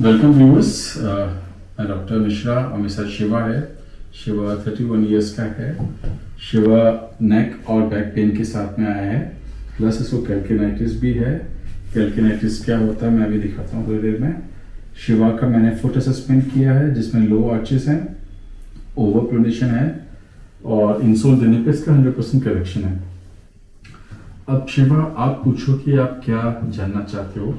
Welcome viewers doctor Mishra साथ शिवा है। Shiva thirty one years का है। शिवा नेक और बैक पेन के साथ में आया है। प्लस इसको कैल्किनाइटिस भी है। कैल्किनाइटिस क्या होता है, मैं अभी दिखाता हूँ थोड़ी देर में। शिवा का मैंने फुट असेसमेंट किया है, जिसमें लो आर्चेस हैं ओवर प्रोनेशन है, और इंसोल देने पे इसका हंड्रेड परसेंट करेक्शन है। अब शिवा आप पूछो कि आप क्या जानना चाहते हो?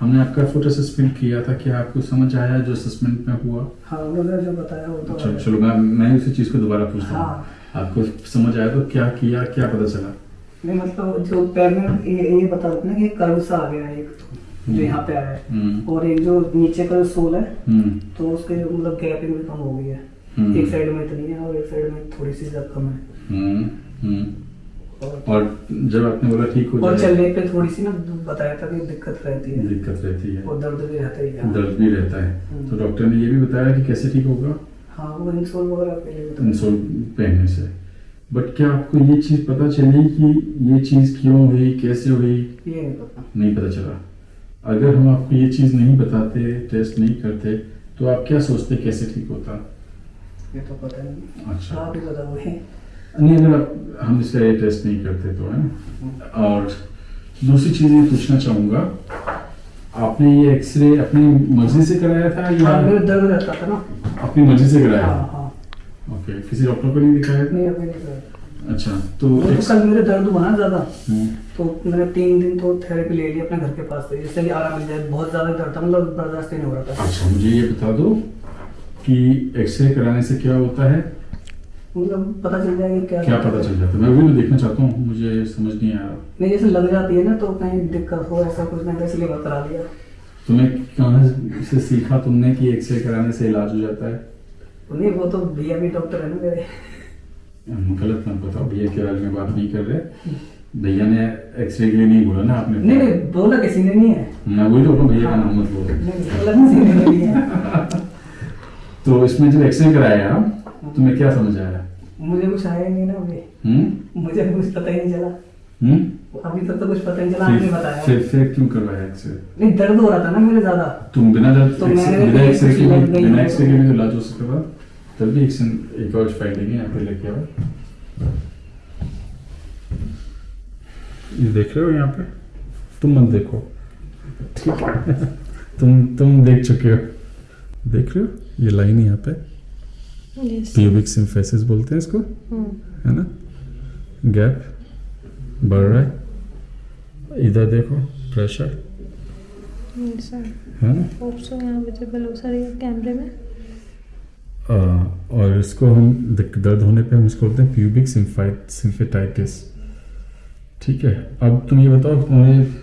हमने आपका फुट असेसमेंट किया था क्या आपको समझ आया जो असेसमेंट में हुआ। हाँ उन्होंने जो बताया वो तो चलो चलो मैं मैं उसी चीज़ को दोबारा पूछता हूँ। हाँ। आपको समझ आया तो क्या किया क्या पता चला? नहीं मतलब जो पैर में ये ये बता रहे ना कि कर्व सा आ गया एक जो। यहाँ पे आया है। हम्म। और एक जो नीचे का जो सोल है हम्म। तो उसके मतलब गैपिंग भी कम हो गई है। हम्म। एक साइड में इतनी है और एक साइड में थोड़ी सी ज़्यादा कम है। और, जब आपने बोला ठीक हो और चलने पे थोड़ी सी ना बताया था कि दिक्कत रहती है। दिक्कत रहती है। और दर्द भी रहता है दर्द भी रहता है। हम्म। तो डॉक्टर ने ये भी बताया कि कैसे ठीक होगा? हाँ वो इंसोल वगैरह लिए इंसोल पहनने से। बट क्या आपको ये चीज़ पता चली कि ये चीज़ क्यों हुई कैसे हुई? ये नहीं पता। नहीं पता चला। अगर हम आपको ये चीज़ नहीं बताते टेस्ट नहीं करते तो आप क्या सोचते कैसे ठीक होता? ये तो पता नहीं। अच्छा। आप ही बताओ नहीं अगर हम इसका ये टेस्ट नहीं करते तो है और दूसरी चीज़ ये पूछना चाहूँगा आपने ये एक्सरे अपनी मर्ज़ी से कराया था या हाँ दर्द रहता था ना। अपनी मर्ज़ी से कराया? हाँ हाँ। ओके किसी डॉक्टर को नहीं दिखाया? था नहीं नहीं अच्छा तो तो कल मेरे दर्द हुआ ना ज़्यादा। हम्म, तो मैंने तीन दिन तो थेरेपी ले ली अपने घर के पास से। जिससे कि आराम मिल जाए बहुत ज़्यादा दर्द था मतलब बर्दाश्त नहीं हो रहा था। अच्छा मुझे ये बता दो कि एक्सरे कराने से क्या होता है? मतलब पता चल जाएगा क्या क्या पता चल जाता है। मैं मैं देखना चाहता हूँ मुझे समझ नहीं आ रहा। नहीं जैसे लग जाती है ना तो कहीं दिक्कत हो ऐसा कुछ नहीं इसलिए करा लिया तुम्हें कहाँ से सीखा तुमने कि एक्सरे कराने से इलाज हो जाता है? नहीं वो तो भैया भी डॉक्टर है ना मेरे। गलत मत बताओ भैया के बारे में बात नहीं कर रहे। भैया ने एक्सरे के लिए नहीं बोला ना आपने? नहीं नहीं बोला किसी ने नहीं है। मैं वही तो भैया का नाम मत बोलो। तो इसमें जब एक्सरे कराया तुम्हें क्या समझ आया मुझे कुछ आया नहीं ना अभी। हम्म? मुझे कुछ पता ही नहीं चला। हम्म? अभी तक तो कुछ पता नहीं चला आपने बताया। फिर फिर क्यों करवाया एक्सरे नहीं दर्द हो रहा था ना मेरे ज़्यादा। तुम बिना दर्द तो बिना भी एक्सरे के बिना एक्सरे के भी तो इलाज हो सकता था। तब भी एक एक और फ़ाइल देंगे यहाँ पे लेके आओ। ये देख रहे हो यहाँ पे? तुम मत देखो। ठीक है। तुम तुम देख चुके हो। देख रहे हो? ये लाइन यहाँ पे। प्यूबिक सिम्फेसिस बोलते हैं इसको? है। ना? गैप बढ़ रहा है इधर देखो प्रेशर है ना? हो कैमरे में। आ, और इसको हम दर्द होने पे हम इसको बोलते हैं प्यूबिक सिम्फेटाइटिस ठीक है? अब तुम ये बताओ तुम्हारे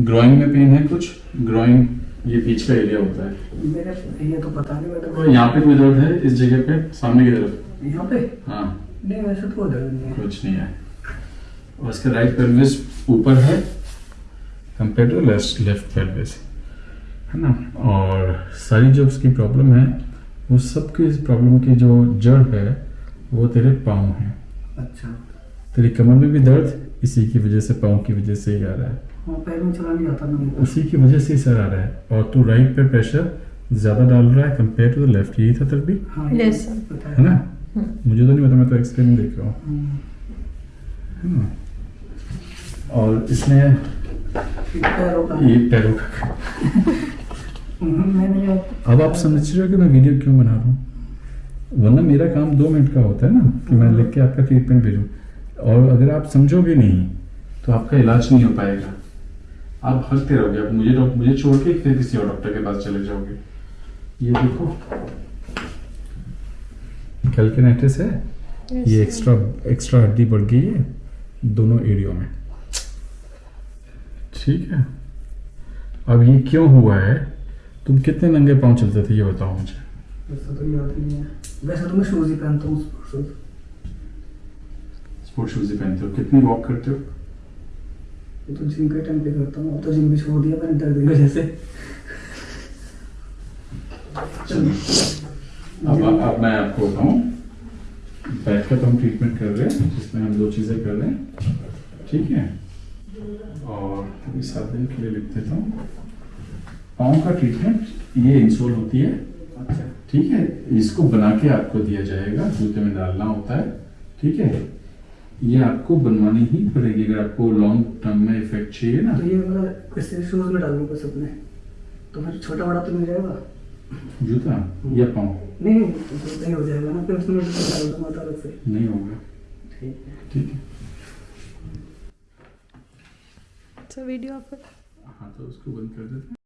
ग्रोइंग में पेन है कुछ? ग्रोइंग ये पीछ का एरिया होता है। मेरे ये तो पता नहीं यहाँ पे कोई दर्द है इस जगह पे? सामने की तरफ़? यहाँ पे? हाँ। नहीं वैसे तो दर्द नहीं है। कुछ नहीं है। और इसका राइट पेल्विस ऊपर है compare to left left pelvis है ना? और सारी जो उसकी प्रॉब्लम है वो सबकी इस प्रॉब्लम की जो जड़ है वो तेरे पाँव है। अच्छा। तेरी कमर में भी दर्द इसी की वजह से पाँव की वजह से ही आ रहा हाँ। पैर में चला नहीं आता ना उसी की वजह से सर आ रहा है। और तू राइट पे प्रेशर ज़्यादा डाल रहा है कंपेयर टू द लेफ़्ट यही था तेरे भी? हाँ है। ना? मुझे तो नहीं पता मैं तो एक्सरे में देख रहा हूँ। हम्म, और इसमें ये पैरों का। ये पैरों का। हम्म, मैंने अब आप समझ रहे हो कि मैं वीडियो क्यों बना रहा हूँ? वरना मेरा काम दो मिनट का होता है ना कि मैं लिख के आपका ट्रीटमेंट भेजूँ। और अगर आप समझोगे नहीं तो आपका इलाज नहीं हो पाएगा। आप हँसते रहोगे अब मुझे मुझे छोड़ के फिर किसी और डॉक्टर के पास चले जाओगे। ये देखो। कैल्किनेटिस है? ये एक्स्ट्रा एक्स्ट्रा हड्डी बढ़ गई है दोनों एरियो में। ठीक है। अब ये क्यों हुआ है? तुम कितने नंगे पाँव चलते थे ये बताओ मुझे। वैसे तो याद ही। है वैसे तो मैं शूज़ ही पहनता हूँ स्पोर्ट्स शूज़ शूज़ ही पहनते हो। कितनी वॉक करते हो? ये तो जिम के टाइम पे करता हूँ। अब तो जिम भी छोड़ दिया मैंने दर्द की वजह से। अब अब मैं आपको बताऊँ। बैठ कर तो हम ट्रीटमेंट कर रहे हैं जिसमें हम दो चीज़ें कर रहे हैं। ठीक है? और अभी सात दिन के लिए लिख देता हूँ। पाँव का ट्रीटमेंट ये इंसोल होती है। अच्छा। ठीक है? इसको बना के आपको दिया जाएगा जूते में डालना होता है। ठीक है? ये आपको बनवानी ही पड़ेगी अगर आपको लॉन्ग टर्म में इफ़ेक्ट चाहिए ना। तो ये मतलब किसी शूज़ में डालूँगा बस अपने। तो फिर छोटा बड़ा तो मिल जाएगा। जूता? या पाँव? नहीं नहीं तो सही हो जाएगा ना फिर उसमें डाल दूँगा तो अलग से। नहीं होगा। ठीक है। ठीक है। सर वीडियो आप हाँ तो उसको बंद कर देते हैं।